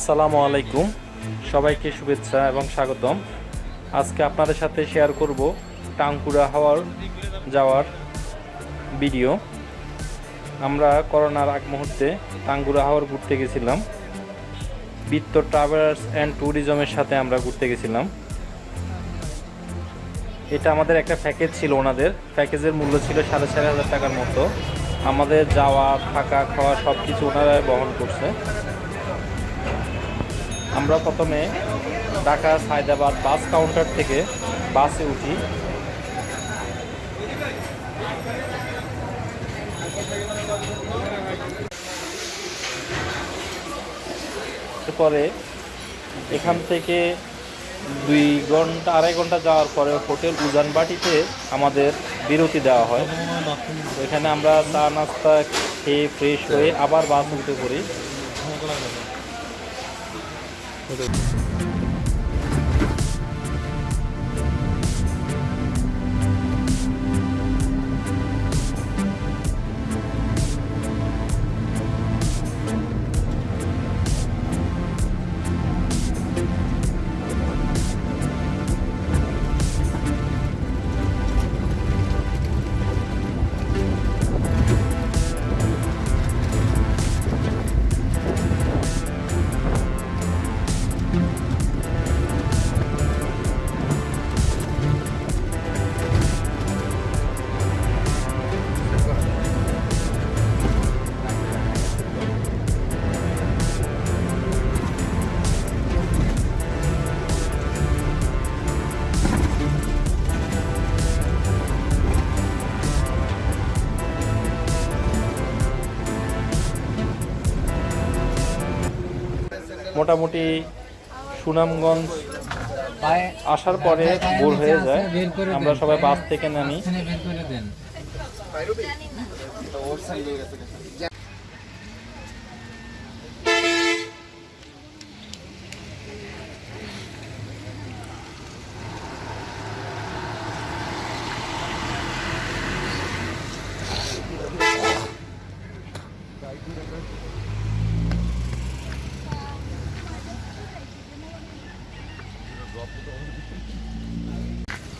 আসসালামু আলাইকুম। সবাইকে শুভেচ্ছা এবং স্বাগতম। আজকে আপনাদের সাথে শেয়ার করব টাঙ্কুরা হাওয়ার, যাওয়ার ভিডিও আমরা করোনার আগ মুহূর্তে টাঙ্গুরা হাওয়ার ঘুরতে গেছিলাম। বৃত্ত ট্রাভেলার্স অ্যান্ড ট্যুরিজমের সাথে আমরা ঘুরতে গেছিলাম। এটা আমাদের একটা প্যাকেজ ছিল ওনাদের। প্যাকেজের মূল্য ছিল সাড়ে চার হাজার টাকার মতো। আমাদের যাওয়া, থাকা, খাওয়া সব কিছু ওনারা বহন করছে। আমরা প্রথমে ঢাকা সায়দাবাদ বাস কাউন্টার থেকে বাসে উঠি। পরে এখান থেকে দুই ঘণ্টা, আড়াই ঘণ্টা যাওয়ার পরে হোটেল উজানবাটিতে আমাদের বিরতি দেওয়া হয়। এখানে আমরা চা নাস্তা খেয়ে ফ্রেশ হয়ে আবার বাস উঠে পড়ি। 저도. মোটামুটি সুনামগঞ্জ আসার পরে ভোর হয়ে যায়। আমরা সবাই বাস থেকে নামি।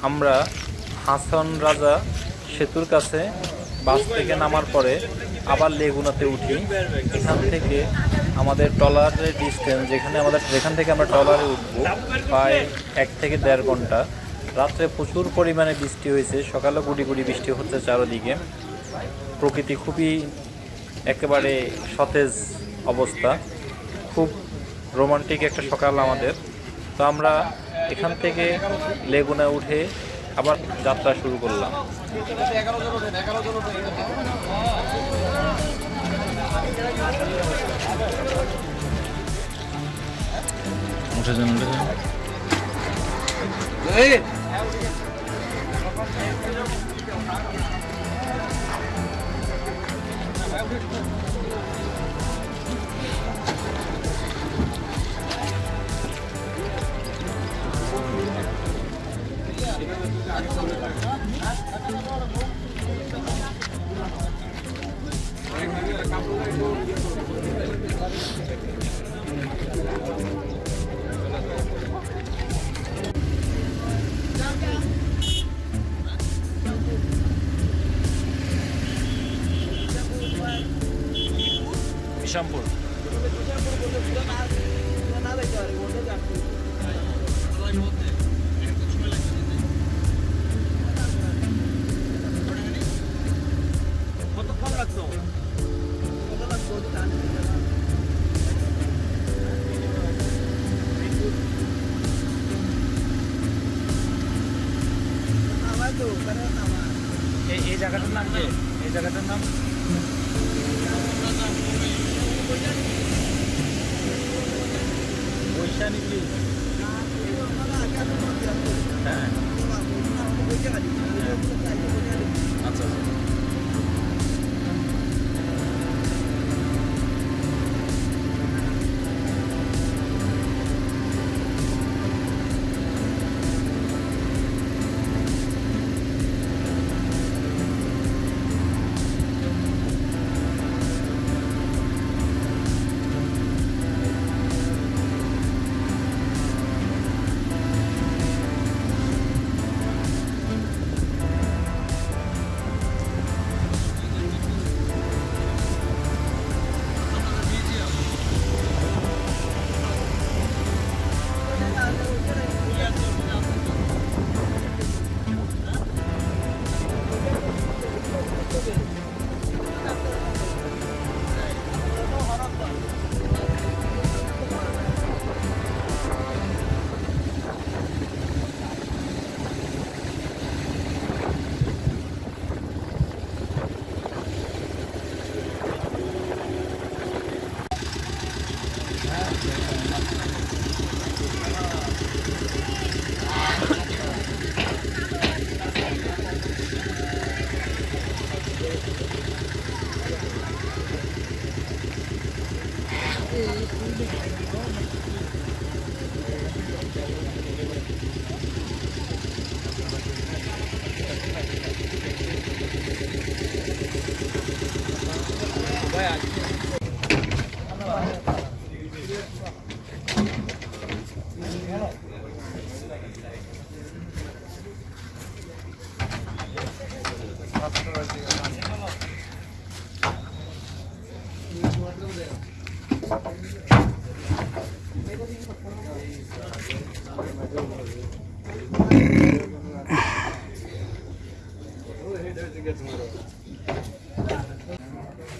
আমরা হাসন রাজা সেতুর কাছে বাস থেকে নামার পরে আবার লেগুনাতে উঠি। এখান থেকে আমাদের ট্রলারের ডিস্টেন্স যেখানে আমাদের যেখান থেকে আমরা ট্রলারে উঠবো, প্রায় এক থেকে দেড় ঘণ্টা। রাত্রে প্রচুর পরিমাণে বৃষ্টি হয়েছে, সকালে গুড়ি গুড়ি বৃষ্টি হচ্ছে চারদিকে। প্রকৃতি খুবই একেবারে সতেজ অবস্থা। খুব রোমান্টিক একটা সকাল আমাদের। তো আমরা এখান থেকে লেগুনা উঠে আবার যাত্রা শুরু করলাম। উঠে যান উঠে যান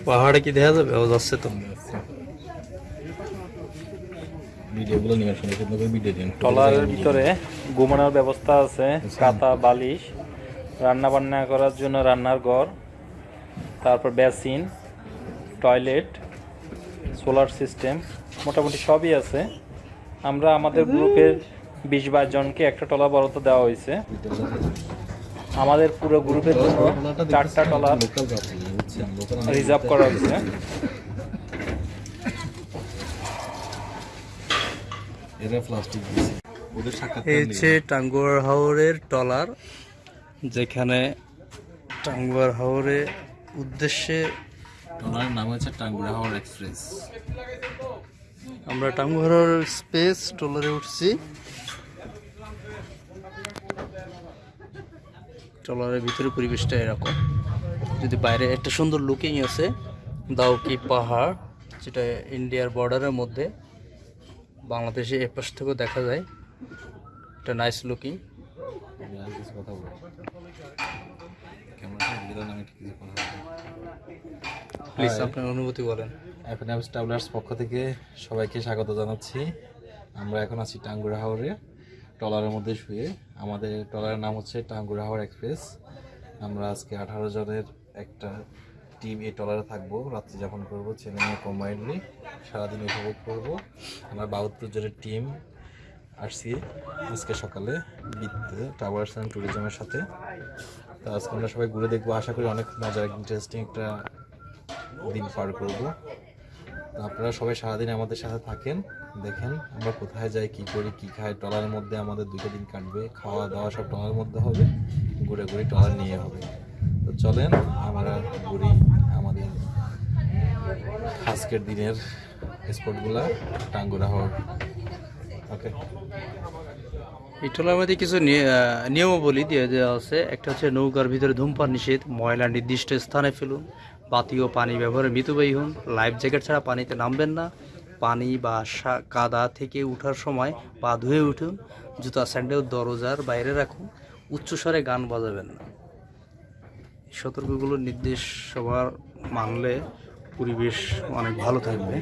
পাহাড়ে কি দেখা যাবে? যাচ্ছে তো। ট্রলারের ভিতরে ঘুমানোর ব্যবস্থা আছে কাতা বালিশ রান্না বান্না করার জন্য রান্নার ঘর তারপর বেসিন টয়লেট সোলার সিস্টেম মোটামুটি সবই আছে। আমরা আমাদের গ্রুপের বিশ বাইশ জনকে একটা টলা বরাদ্দ দেওয়া হয়েছে। আমাদের পুরো গ্রুপের জন্য চারটা লোকাল রিজার্ভ করা হয়েছে এরা প্লাস্টিক দিয়েছে ওদের সাক্ষাৎ এই হচ্ছে টাঙ্গুয়ার হাওরের ট্রলার যেখানে টাঙ্গুয়ার হাওরের উদ্দেশ্যে ওনার নাম হচ্ছে টাঙ্গুরা হাওয়ার এক্সপ্রেস। আমরা টাঙ্গুয়ার হাওরের স্পেস ট্রলারে উঠছি। ট্রলারের ভিতরে পরিবেশটা এরকম। যদি বাইরে একটা সুন্দর লুকিং আছে দাউকি পাহাড় যেটা ইন্ডিয়ার বর্ডারের মধ্যে বাংলাদেশে এ পাশ থেকেও দেখা যায়। একটা নাইস লুকিং প্লিজ. আপনার অনুভূতি বলেন। এফএনএফ ট্রাভেলার্স পক্ষ থেকে সবাইকে স্বাগত জানাচ্ছি। আমরা এখন আছি টাঙ্গুরা হাওরে। ট্রলারের মধ্যে শুয়ে। আমাদের ট্রলারের নাম হচ্ছে টাঙ্গুরা এক্সপ্রেস। আমরা আজকে আঠারো জনের একটা টিম এই ট্রলারে থাকব। রাত্রি যাপন করব, ছেলে মেয়ে কম্বাইন্ডলি সারাদিন উপভোগ করব। আমরা বাহাত্তর জনের টিম আসছি আজকে সকালে ট্রাভেলার্স অ্যান্ড ট্যুরিজমের সাথে। তো আজকে আমরা সবাই ঘুরে দেখব। আশা করি অনেক মজার ইন্টারেস্টিং একটা দিন পার করব। আপনারা সবাই সারাদিন আমাদের সাথে থাকেন। দেখেন, আমরা কোথায় যাই, কি করি, কি খাই, ট্রলারের মধ্যে আমাদের দুটো দিন কাটবে। খাওয়া দাওয়া সব ট্রলারের মধ্যে হবে, ঘুরে ঘুরে ট্রলার নিয়ে হবে। তো চলেন, আমরা ঘুরি আমাদের আজকের দিনের স্পটগুলা, টাঙ্গুরা হওয়ার। ওকে। এই মধ্যে কিছু নিয়- নিয়মাবলী দিয়ে দেওয়া আছে। একটা হচ্ছে নৌকার ভিতরে ধূমপান নিষেধ, ময়লা নির্দিষ্ট স্থানে ফেলুন, বাতি ও পানি ব্যবহারে মিতব্যয়ী হন। লাইফ জ্যাকেট ছাড়া পানিতে নামবেন না। পানি বা কাদা থেকে উঠার সময় পা ধুয়ে উঠুন, জুতা, স্যান্ডেল, দরজার বাইরে রাখুন, উচ্চস্বরে গান বাজাবেন না। সতর্কগুলো নির্দেশ সবার মানলে পরিবেশ অনেক ভালো থাকবে।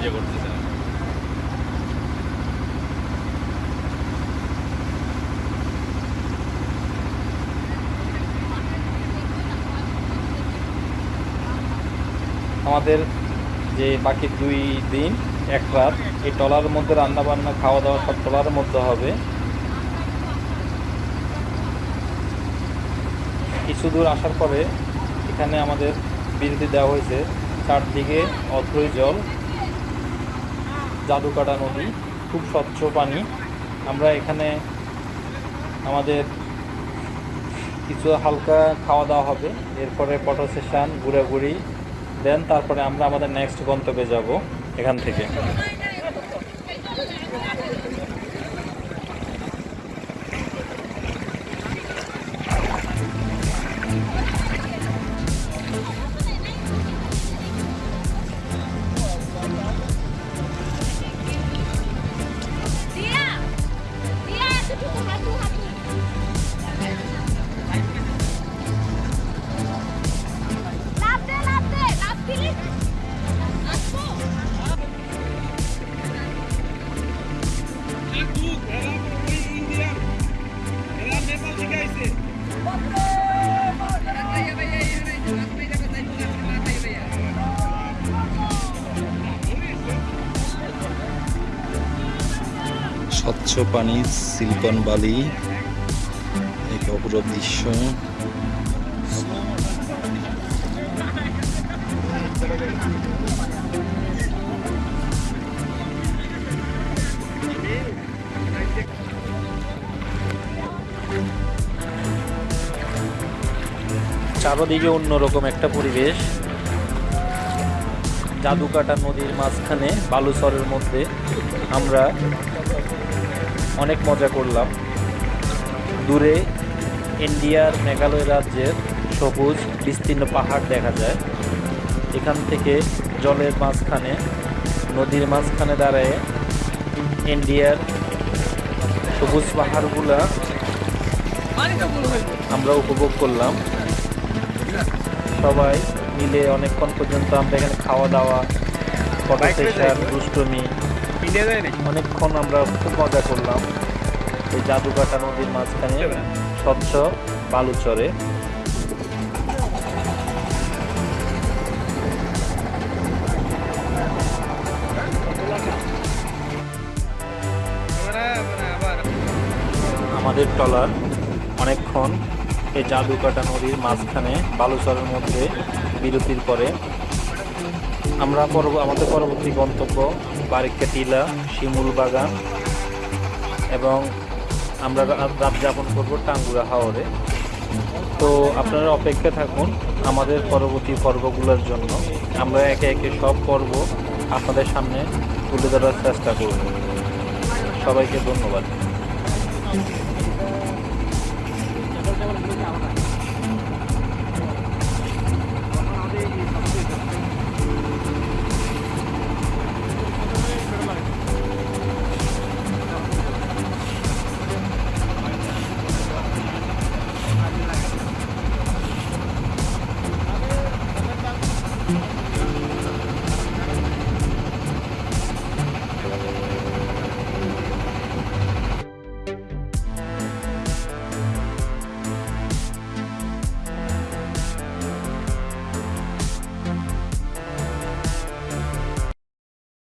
নিজে করতে চান আমাদের যে বাকি দুই দিন, এক রাত, এই টলার মধ্যে রান্না বান্না খাওয়া দাওয়া সব টলার মধ্যে হবে। কিছু দূর আসার পরে এখানে আমাদের বিরতি দেওয়া হয়েছে। চারদিকে অথই জল। জাদুকাটা নদী, খুব স্বচ্ছ পানি। আমরা এখানে আমাদের কিছু হালকা খাওয়া দাওয়া হবে। এরপরে ফটো ঘুরে ঘুরি দেন তারপরে আমরা আমাদের নেক্সট গন্তব্যে যাব এখান থেকে। স্বচ্ছ পানি সিলিকন বালি এক অপরূপ দৃশ্য। চারদিকে অন্যরকম একটা পরিবেশ। জাদুকাটা নদীর মাঝখানে বালুচরের মধ্যে আমরা অনেক মজা করলাম। দূরে ইন্ডিয়ার মেঘালয় রাজ্যের সবুজ বিস্তীর্ণ পাহাড় দেখা যায়। এখান থেকে জলের মাঝখানে নদীর মাঝখানে দাঁড়ায় ইন্ডিয়ার সবুজ পাহাড়গুলা আমরা উপভোগ করলাম। সবাই মিলে অনেকক্ষণ পর্যন্ত আমরা এখানে খাওয়া দাওয়া ফটো সেশন দুষ্টমি অনেকক্ষণ আমরা খুব মজা করলাম। এই জাদুকাটা নদীর মাঝখানে স্বচ্ছ বালুচরে আমাদের ট্রলার অনেকক্ষণ এই জাদুকাটা নদীর মাঝখানে বালুচরের মধ্যে বিরতির পরে আমরা পরব আমাদের পরবর্তী গন্তব্য বারিকা টিলা শিমুল বাগান এবং আমরা রাত যাপন করব টাঙ্গুরা হাওরে। তো আপনারা অপেক্ষা থাকুন আমাদের পরবর্তী পর্বগুলোর জন্য। আমরা একে একে সব পর্ব আপনাদের সামনে তুলে ধরার চেষ্টা করব। সবাইকে ধন্যবাদ।